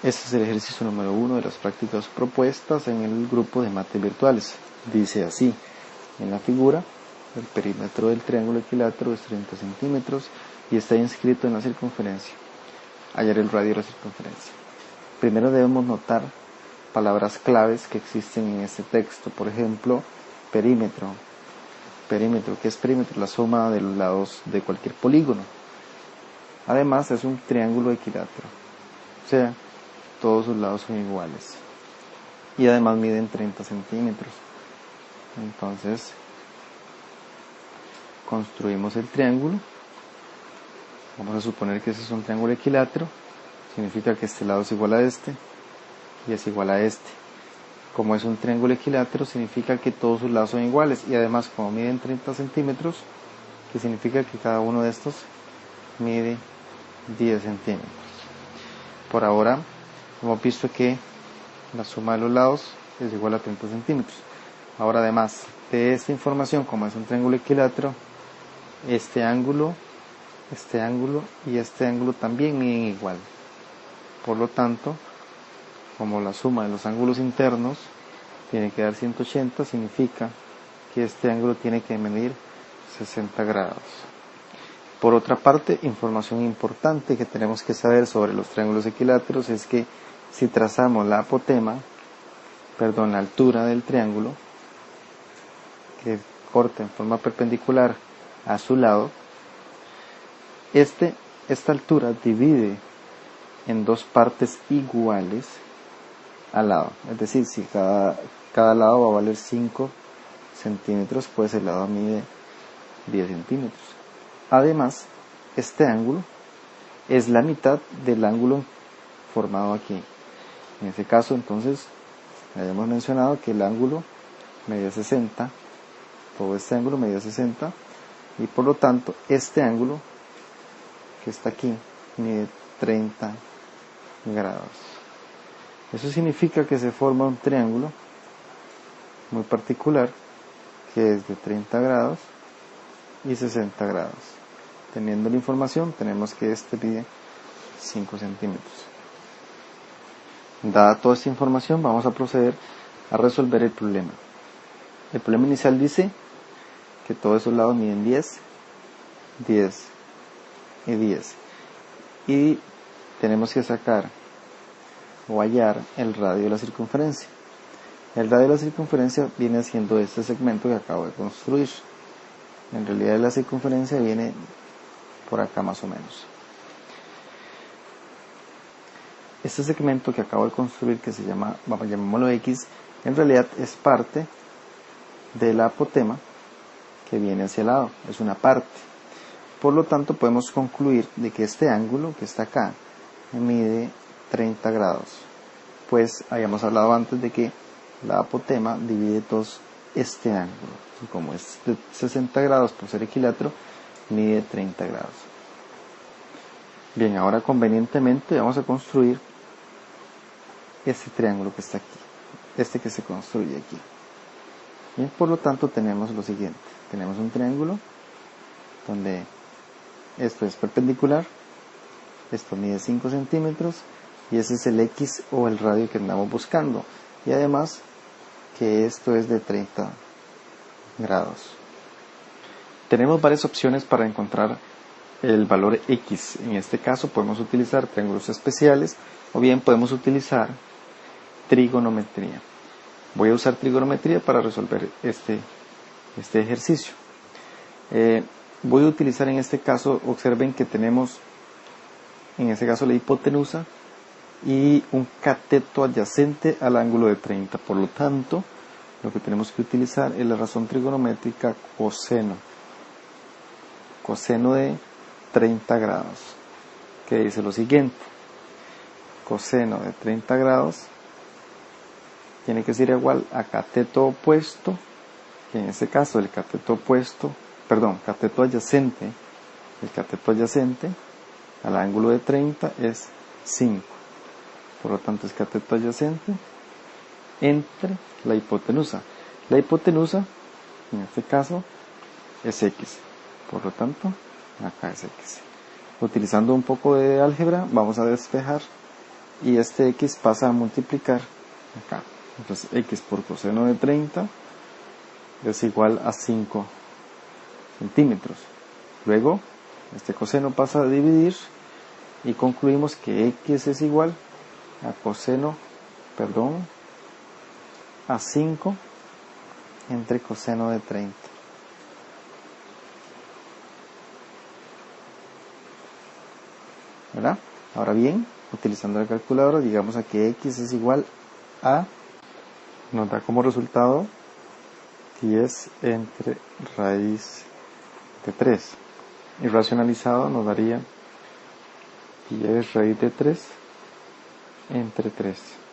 Este es el ejercicio número uno de las prácticas propuestas en el grupo de mates virtuales. Dice así, en la figura, el perímetro del triángulo equilátero es 30 centímetros y está inscrito en la circunferencia. Hallar el radio de la circunferencia. Primero debemos notar palabras claves que existen en este texto. Por ejemplo, perímetro. Perímetro, ¿qué es perímetro? La suma de los lados de cualquier polígono. Además, es un triángulo equilátero. O sea, todos sus lados son iguales. Y además miden 30 centímetros. Entonces, construimos el triángulo. Vamos a suponer que ese es un triángulo equilátero. Significa que este lado es igual a este y es igual a este. Como es un triángulo equilátero, significa que todos sus lados son iguales. Y además, como miden 30 centímetros, que significa que cada uno de estos mide 10 centímetros. Por ahora, hemos visto que la suma de los lados es igual a 30 centímetros. Ahora además de esta información, como es un triángulo equilátero, este ángulo, este ángulo y este ángulo también miden igual. Por lo tanto, como la suma de los ángulos internos tiene que dar 180, significa que este ángulo tiene que medir 60 grados. Por otra parte, información importante que tenemos que saber sobre los triángulos equiláteros es que si trazamos la apotema, perdón, la altura del triángulo, que corta en forma perpendicular a su lado, este, esta altura divide en dos partes iguales al lado. Es decir, si cada, cada lado va a valer 5 centímetros, pues el lado mide 10 centímetros. Además, este ángulo es la mitad del ángulo formado aquí. En este caso, entonces, habíamos mencionado que el ángulo medía 60, todo este ángulo medía 60, y por lo tanto, este ángulo que está aquí mide 30 grados. Eso significa que se forma un triángulo muy particular que es de 30 grados y 60 grados. Teniendo la información, tenemos que este mide 5 centímetros. Dada toda esta información, vamos a proceder a resolver el problema. El problema inicial dice que todos esos lados miden 10, 10 y 10. Y tenemos que sacar o hallar el radio de la circunferencia. El radio de la circunferencia viene siendo este segmento que acabo de construir. En realidad la circunferencia viene por acá más o menos. Este segmento que acabo de construir, que se llama, vamos, llamémoslo X, en realidad es parte de la apotema que viene hacia el lado, es una parte. Por lo tanto, podemos concluir de que este ángulo que está acá mide 30 grados. Pues habíamos hablado antes de que la apotema divide dos este ángulo. Como es de 60 grados por ser equilátero, mide 30 grados. Bien, ahora convenientemente vamos a construir este triángulo que está aquí, este que se construye aquí. Bien, por lo tanto tenemos lo siguiente, tenemos un triángulo donde esto es perpendicular, esto mide 5 centímetros y ese es el X o el radio que andamos buscando y además que esto es de 30 grados. Tenemos varias opciones para encontrar el valor X. En este caso podemos utilizar triángulos especiales o bien podemos utilizar trigonometría. Voy a usar trigonometría para resolver este, este ejercicio. Eh, voy a utilizar en este caso, observen que tenemos en este caso la hipotenusa y un cateto adyacente al ángulo de 30. Por lo tanto, lo que tenemos que utilizar es la razón trigonométrica coseno. Coseno de 30 grados. Que dice lo siguiente. Coseno de 30 grados tiene que ser igual a cateto opuesto, que en este caso el cateto opuesto, perdón, cateto adyacente, el cateto adyacente al ángulo de 30 es 5. Por lo tanto es cateto adyacente entre la hipotenusa. La hipotenusa, en este caso, es x. Por lo tanto, acá es x. Utilizando un poco de álgebra, vamos a despejar y este x pasa a multiplicar acá. Entonces x por coseno de 30 es igual a 5 centímetros. Luego, este coseno pasa a dividir y concluimos que x es igual a coseno, perdón, a 5 entre coseno de 30. ¿Verdad? Ahora bien, utilizando la calculadora, digamos a que x es igual a, nos da como resultado 10 entre raíz de 3. Y racionalizado nos daría 10 raíz de 3 entre 3.